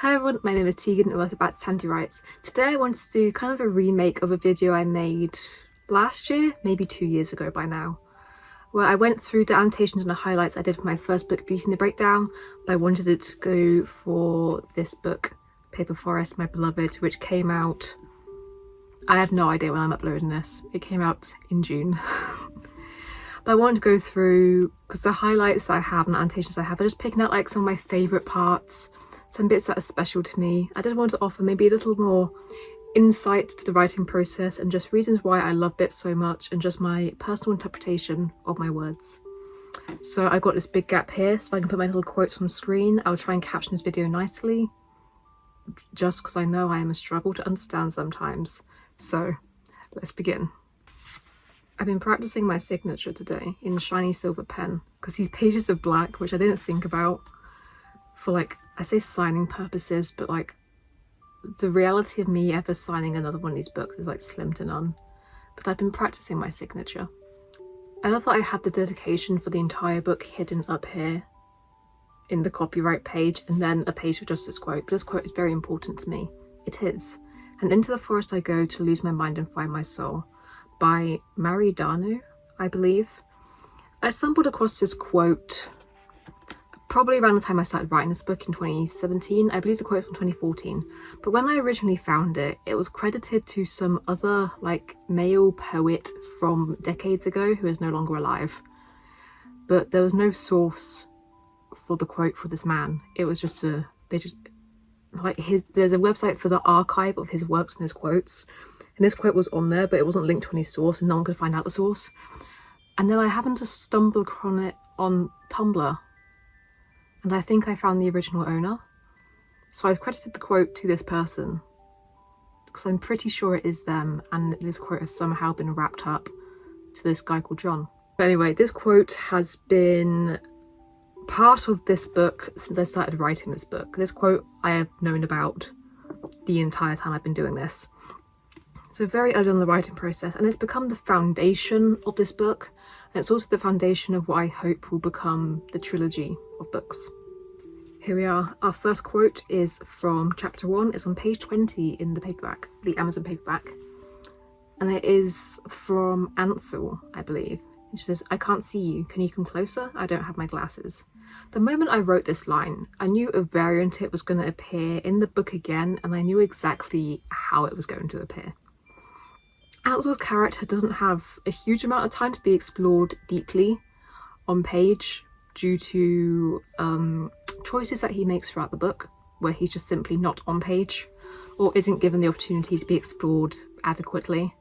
Hi everyone, my name is Tegan and welcome back to Tandy Writes. Today I wanted to do kind of a remake of a video I made last year, maybe two years ago by now, where I went through the annotations and the highlights I did for my first book, Beauty and the Breakdown, but I wanted it to go for this book, Paper Forest, My Beloved, which came out... I have no idea when I'm uploading this. It came out in June. but I wanted to go through, because the highlights I have and the annotations I have are just picking out like some of my favourite parts, some bits that are special to me. I just want to offer maybe a little more insight to the writing process and just reasons why I love bits so much and just my personal interpretation of my words. So I've got this big gap here so I can put my little quotes on screen. I'll try and caption this video nicely just because I know I am a struggle to understand sometimes. So let's begin. I've been practicing my signature today in shiny silver pen because these pages are black, which I didn't think about for like, I say signing purposes, but like the reality of me ever signing another one of these books is like slim to none. But I've been practicing my signature. I love that I have the dedication for the entire book hidden up here in the copyright page and then a page with just this quote. But this quote is very important to me. It is. And into the forest I go to lose my mind and find my soul by Mari Danu, I believe. I stumbled across this quote probably around the time I started writing this book in 2017. I believe the quote from 2014. But when I originally found it, it was credited to some other like male poet from decades ago who is no longer alive. But there was no source for the quote for this man. It was just a, they just, like his, there's a website for the archive of his works and his quotes and this quote was on there but it wasn't linked to any source and no one could find out the source and then I happened to stumble upon it on Tumblr and I think I found the original owner so I've credited the quote to this person because I'm pretty sure it is them and this quote has somehow been wrapped up to this guy called John. But anyway, this quote has been part of this book since I started writing this book. This quote I have known about the entire time I've been doing this. So very early on the writing process and it's become the foundation of this book and it's also the foundation of what I hope will become the trilogy of books. Here we are. Our first quote is from chapter one. It's on page 20 in the paperback, the Amazon paperback. And it is from Ansel, I believe. She says, I can't see you. Can you come closer? I don't have my glasses. The moment I wrote this line, I knew a variant it was going to appear in the book again and I knew exactly how it was going to appear. Ansel's character doesn't have a huge amount of time to be explored deeply on page due to um, choices that he makes throughout the book where he's just simply not on page or isn't given the opportunity to be explored adequately.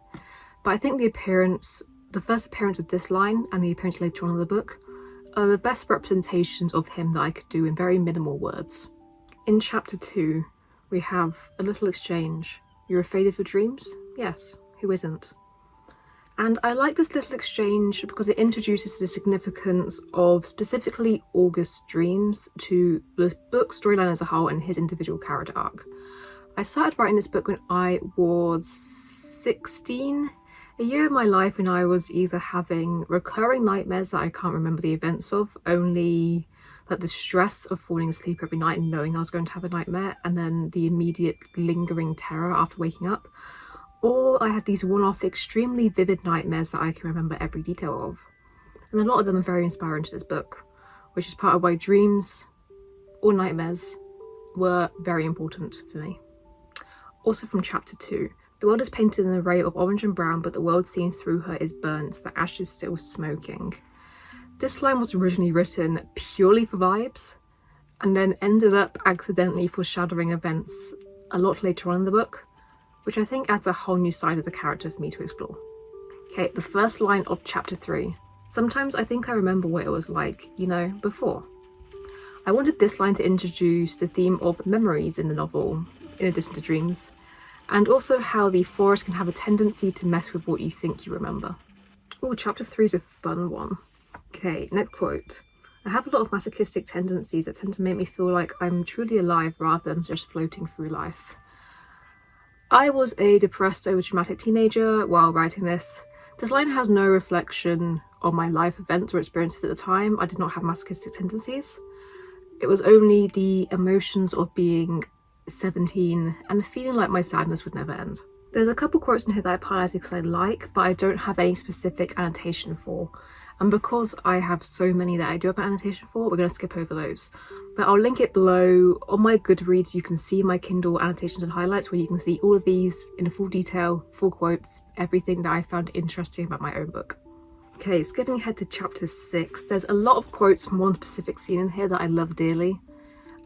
But I think the appearance, the first appearance of this line and the appearance later on in the book are the best representations of him that I could do in very minimal words. In chapter 2 we have a little exchange. You're afraid of your dreams? Yes who isn't? And I like this little exchange because it introduces the significance of specifically August's dreams to the book storyline as a whole and his individual character arc. I started writing this book when I was 16, a year of my life when I was either having recurring nightmares that I can't remember the events of, only like the stress of falling asleep every night and knowing I was going to have a nightmare, and then the immediate lingering terror after waking up or I had these one-off extremely vivid nightmares that I can remember every detail of. And a lot of them are very inspiring to this book, which is part of why dreams or nightmares were very important for me. Also from chapter 2, the world is painted in an array of orange and brown, but the world seen through her is burnt, the ashes still smoking. This line was originally written purely for vibes, and then ended up accidentally foreshadowing events a lot later on in the book, which I think adds a whole new side of the character for me to explore. Okay, the first line of chapter 3. Sometimes I think I remember what it was like, you know, before. I wanted this line to introduce the theme of memories in the novel, in addition to dreams, and also how the forest can have a tendency to mess with what you think you remember. Oh, chapter 3 is a fun one. Okay, next quote. I have a lot of masochistic tendencies that tend to make me feel like I'm truly alive rather than just floating through life. I was a depressed overdramatic teenager while writing this. This line has no reflection on my life events or experiences at the time. I did not have masochistic tendencies. It was only the emotions of being 17 and feeling like my sadness would never end. There's a couple quotes in here that I highlighted because I like, but I don't have any specific annotation for. And because I have so many that I do have an annotation for, we're going to skip over those. But I'll link it below. On my Goodreads, you can see my Kindle annotations and highlights where you can see all of these in full detail, full quotes, everything that I found interesting about my own book. Okay, skipping ahead to chapter 6, there's a lot of quotes from one specific scene in here that I love dearly.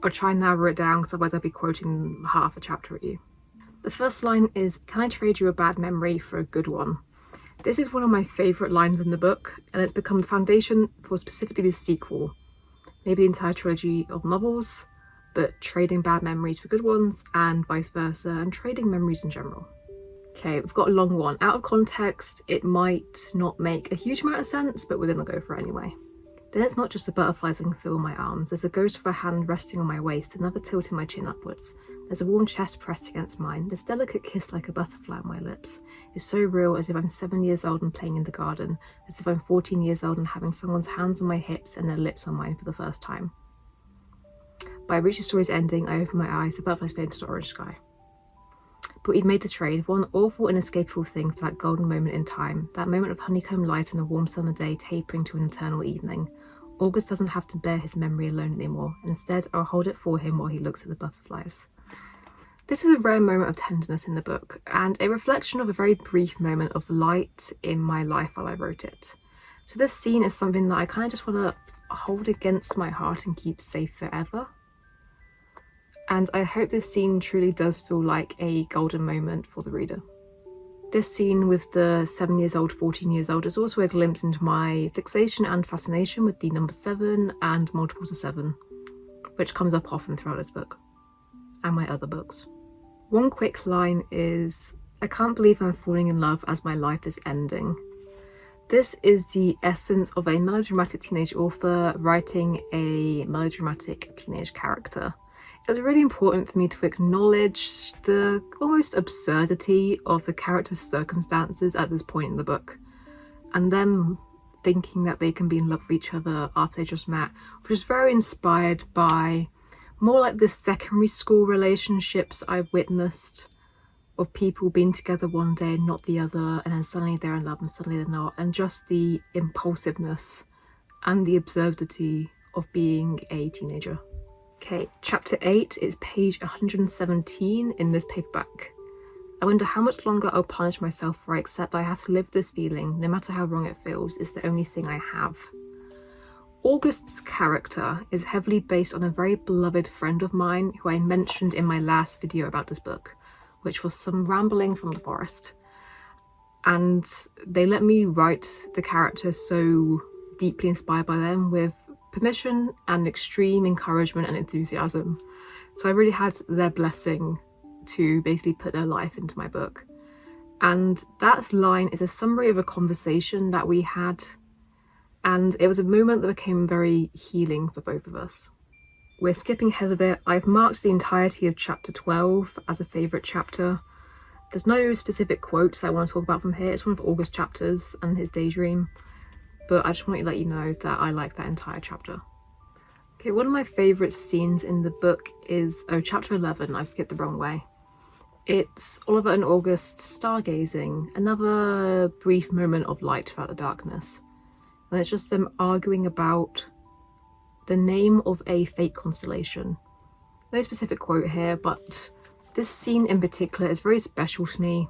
I'll try and narrow it down because otherwise I'll be quoting half a chapter at you. The first line is, can I trade you a bad memory for a good one? This is one of my favourite lines in the book and it's become the foundation for specifically the sequel. Maybe the entire trilogy of novels, but trading bad memories for good ones and vice versa and trading memories in general. Okay, we've got a long one. Out of context, it might not make a huge amount of sense, but we're to go for it anyway. Then it's not just the butterflies I can feel in my arms. There's a ghost of a hand resting on my waist, another tilting my chin upwards. There's a warm chest pressed against mine. There's a delicate kiss like a butterfly on my lips. It's so real as if I'm seven years old and playing in the garden, as if I'm 14 years old and having someone's hands on my hips and their lips on mine for the first time. By I reach the story's ending, I open my eyes, the butterflies painted orange sky. But we've made the trade, one awful inescapable thing for that golden moment in time, that moment of honeycomb light on a warm summer day tapering to an eternal evening. August doesn't have to bear his memory alone anymore. Instead, I'll hold it for him while he looks at the butterflies. This is a rare moment of tenderness in the book, and a reflection of a very brief moment of light in my life while I wrote it. So this scene is something that I kind of just want to hold against my heart and keep safe forever. And I hope this scene truly does feel like a golden moment for the reader. This scene with the 7 years old, 14 years old is also a glimpse into my fixation and fascination with the number 7 and multiples of 7, which comes up often throughout this book, and my other books. One quick line is, I can't believe I'm falling in love as my life is ending. This is the essence of a melodramatic teenage author writing a melodramatic teenage character it was really important for me to acknowledge the almost absurdity of the characters' circumstances at this point in the book. And them thinking that they can be in love with each other after they just met, which is very inspired by more like the secondary school relationships I've witnessed of people being together one day and not the other, and then suddenly they're in love and suddenly they're not, and just the impulsiveness and the absurdity of being a teenager. Okay, chapter 8 is page 117 in this paperback. I wonder how much longer I'll punish myself for I accept I have to live this feeling, no matter how wrong it feels, is the only thing I have. August's character is heavily based on a very beloved friend of mine who I mentioned in my last video about this book, which was some rambling from the forest. And they let me write the character so deeply inspired by them with permission and extreme encouragement and enthusiasm. So I really had their blessing to basically put their life into my book. And that line is a summary of a conversation that we had and it was a moment that became very healing for both of us. We're skipping ahead a bit. I've marked the entirety of chapter 12 as a favourite chapter. There's no specific quotes I want to talk about from here. It's one of August's chapters and his daydream but I just want to let you know that I like that entire chapter. Okay, one of my favourite scenes in the book is, oh, chapter 11, I've skipped the wrong way. It's Oliver and August stargazing, another brief moment of light throughout the darkness. And it's just them arguing about the name of a fake constellation. No specific quote here, but this scene in particular is very special to me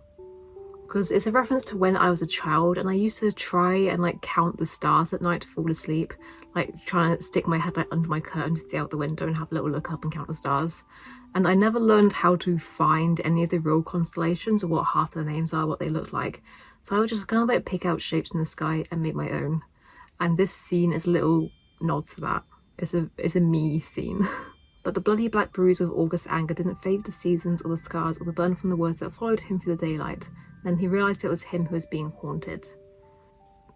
because it's a reference to when I was a child and I used to try and like count the stars at night to fall asleep like trying to stick my head like under my curtain to see out the window and have a little look up and count the stars. And I never learned how to find any of the real constellations or what half their names are what they look like. So I would just kind of like pick out shapes in the sky and make my own. And this scene is a little nod to that. It's a it's a me scene. But the bloody black bruise of August's anger didn't fade the seasons or the scars or the burn from the words that followed him through the daylight. Then he realised it was him who was being haunted.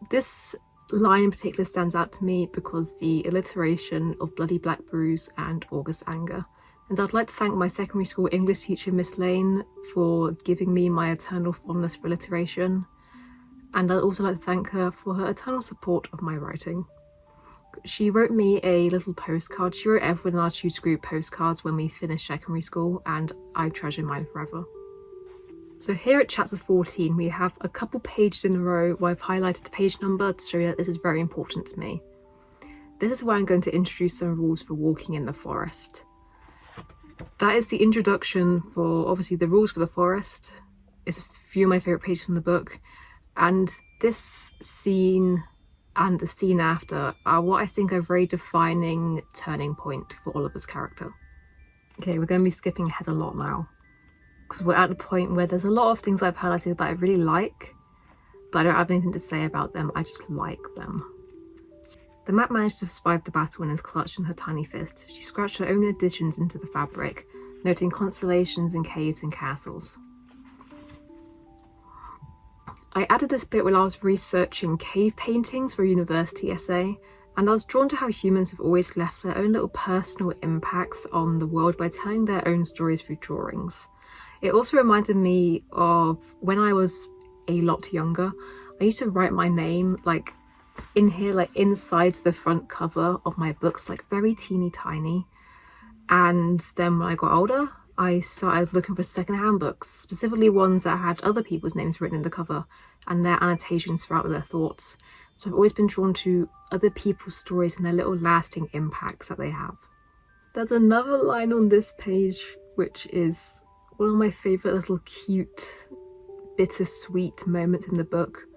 This line in particular stands out to me because the alliteration of Bloody Black Bruise and August Anger. And I'd like to thank my secondary school English teacher Miss Lane for giving me my eternal fondness for alliteration. And I'd also like to thank her for her eternal support of my writing. She wrote me a little postcard. She wrote everyone in our tutor group postcards when we finished secondary school and I treasure mine forever. So here at chapter 14 we have a couple pages in a row where I've highlighted the page number to show you that this is very important to me. This is where I'm going to introduce some rules for walking in the forest. That is the introduction for obviously the rules for the forest. It's a few of my favourite pages from the book and this scene and the scene after are what I think are very defining turning point for Oliver's character. Okay, we're going to be skipping ahead a lot now because we're at the point where there's a lot of things I've highlighted that I really like, but I don't have anything to say about them, I just like them. The map managed to survive the battle and is clutched in her tiny fist. She scratched her own additions into the fabric, noting constellations and caves and castles. I added this bit while I was researching cave paintings for a university essay, and I was drawn to how humans have always left their own little personal impacts on the world by telling their own stories through drawings. It also reminded me of when I was a lot younger, I used to write my name like in here, like inside the front cover of my books, like very teeny tiny. And then when I got older, I started looking for secondhand books, specifically ones that had other people's names written in the cover and their annotations throughout their thoughts. So I've always been drawn to other people's stories and their little lasting impacts that they have. There's another line on this page which is one of my favourite little cute bittersweet moments in the book.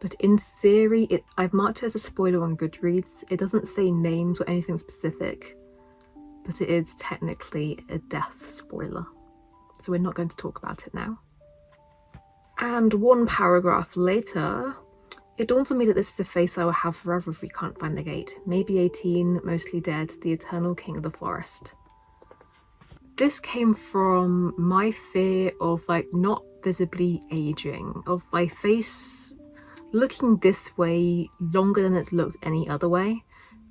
But in theory, it, I've marked it as a spoiler on Goodreads. It doesn't say names or anything specific but it is technically a death spoiler. So we're not going to talk about it now. And one paragraph later, it dawns on me that this is a face I will have forever if we can't find the gate. Maybe 18, mostly dead, the eternal king of the forest. This came from my fear of like not visibly aging, of my face looking this way longer than it's looked any other way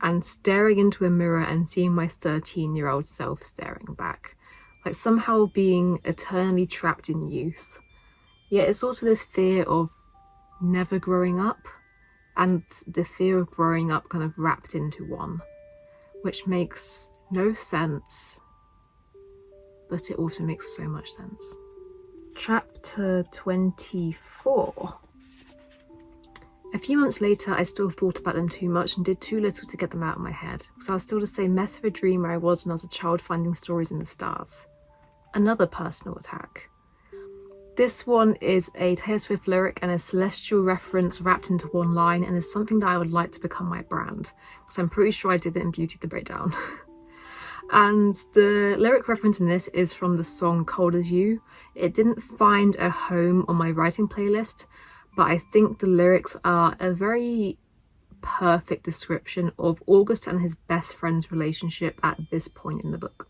and staring into a mirror and seeing my 13 year old self staring back, like somehow being eternally trapped in youth. Yet it's also this fear of never growing up and the fear of growing up kind of wrapped into one, which makes no sense, but it also makes so much sense. Chapter 24 a few months later, I still thought about them too much and did too little to get them out of my head, because I was still the same mess of a dreamer I was when I was a child finding stories in the stars. Another personal attack. This one is a Taylor Swift lyric and a celestial reference wrapped into one line and is something that I would like to become my brand, because I'm pretty sure I did it in Beauty the Breakdown. and the lyric reference in this is from the song Cold As You. It didn't find a home on my writing playlist, but I think the lyrics are a very perfect description of August and his best friend's relationship at this point in the book.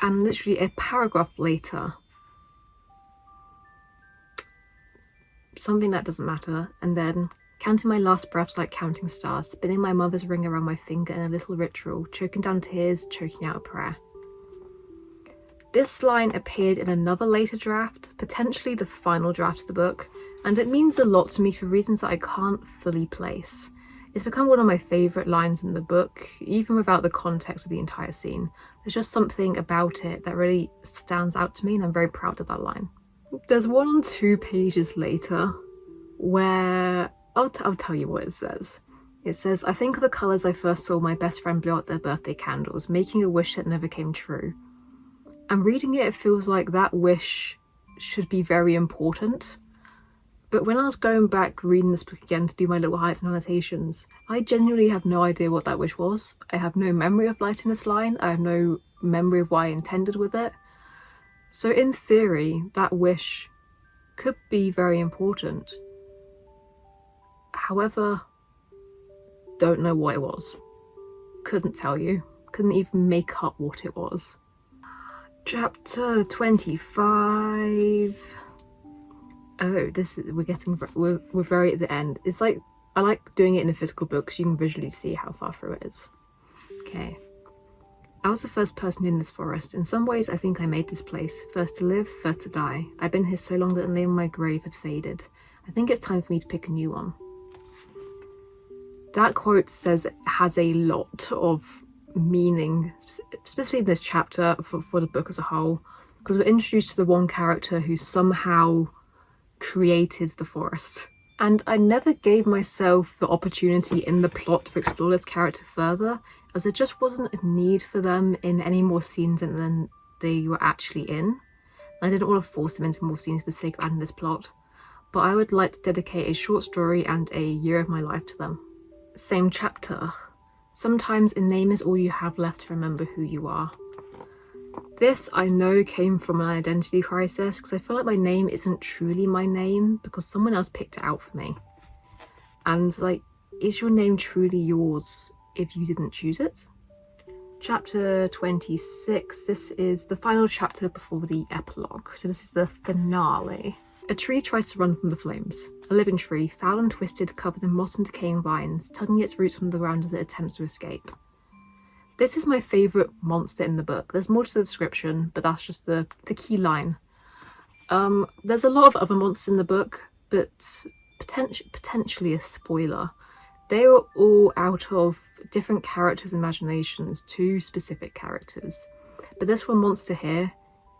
And literally a paragraph later, something that doesn't matter, and then counting my last breaths like counting stars, spinning my mother's ring around my finger in a little ritual, choking down tears, choking out a prayer. This line appeared in another later draft, potentially the final draft of the book, and it means a lot to me for reasons that I can't fully place. It's become one of my favourite lines in the book, even without the context of the entire scene. There's just something about it that really stands out to me and I'm very proud of that line. There's one on two pages later where I'll, I'll tell you what it says. It says, I think of the colours I first saw my best friend blow out their birthday candles, making a wish that never came true and reading it, it feels like that wish should be very important. But when I was going back reading this book again to do my little highlights and annotations, I genuinely have no idea what that wish was. I have no memory of lighting this line. I have no memory of what I intended with it. So in theory, that wish could be very important. However, don't know what it was. Couldn't tell you. Couldn't even make up what it was. Chapter 25. Oh, this is, we're getting, we're, we're very at the end. It's like, I like doing it in a physical book so you can visually see how far through it is. Okay. I was the first person in this forest. In some ways, I think I made this place. First to live, first to die. I've been here so long that the name of my grave had faded. I think it's time for me to pick a new one. That quote says has a lot of meaning, especially in this chapter for, for the book as a whole, because we're introduced to the one character who somehow created the forest. And I never gave myself the opportunity in the plot to explore this character further, as there just wasn't a need for them in any more scenes than they were actually in. I didn't want to force them into more scenes for the sake of adding this plot, but I would like to dedicate a short story and a year of my life to them. Same chapter. Sometimes a name is all you have left to remember who you are. This I know came from an identity crisis because I feel like my name isn't truly my name because someone else picked it out for me. And like, is your name truly yours if you didn't choose it? Chapter 26, this is the final chapter before the epilogue, so this is the finale. A tree tries to run from the flames. A living tree, foul and twisted, covered in moss and decaying vines, tugging its roots from the ground as it attempts to escape. This is my favourite monster in the book. There's more to the description, but that's just the, the key line. Um, there's a lot of other monsters in the book, but potent potentially a spoiler. They are all out of different characters' imaginations to specific characters. But this one monster here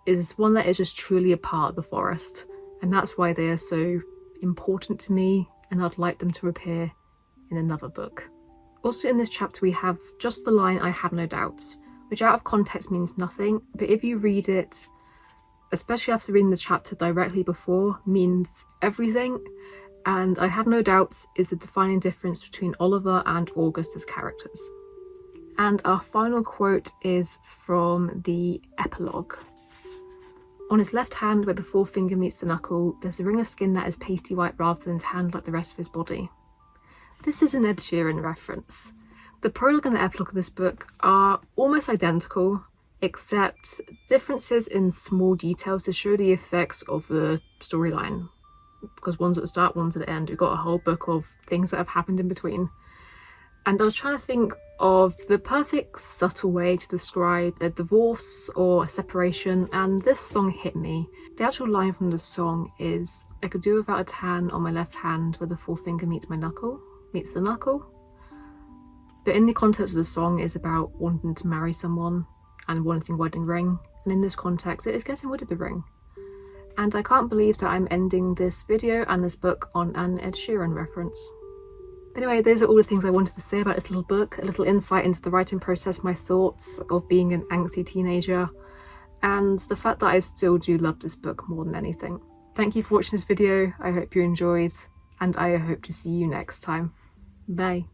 is one that is just truly a part of the forest, and that's why they are so important to me, and I'd like them to appear in another book. Also in this chapter we have just the line I have no doubts, which out of context means nothing, but if you read it, especially after reading the chapter directly before, means everything, and I have no doubts is the defining difference between Oliver and August as characters. And our final quote is from the epilogue. On his left hand, where the forefinger meets the knuckle, there's a ring of skin that is pasty white rather than tanned like the rest of his body. This is an Ed Sheeran reference. The prologue and the epilogue of this book are almost identical, except differences in small details to show the effects of the storyline. Because one's at the start, one's at the end. We've got a whole book of things that have happened in between. And I was trying to think of the perfect subtle way to describe a divorce or a separation and this song hit me. The actual line from the song is I could do without a tan on my left hand where the forefinger meets my knuckle meets the knuckle. But in the context of the song is about wanting to marry someone and wanting a wedding ring. And in this context, it is getting rid of the ring. And I can't believe that I'm ending this video and this book on an Ed Sheeran reference. Anyway, those are all the things I wanted to say about this little book, a little insight into the writing process, my thoughts of being an angsty teenager, and the fact that I still do love this book more than anything. Thank you for watching this video, I hope you enjoyed, and I hope to see you next time. Bye.